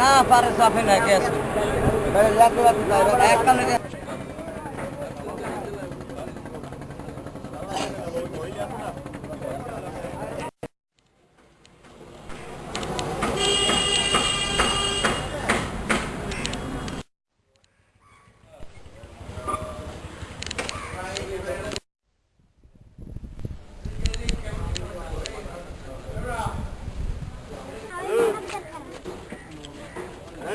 না পারে সাফে না কে আছে একটা নাকি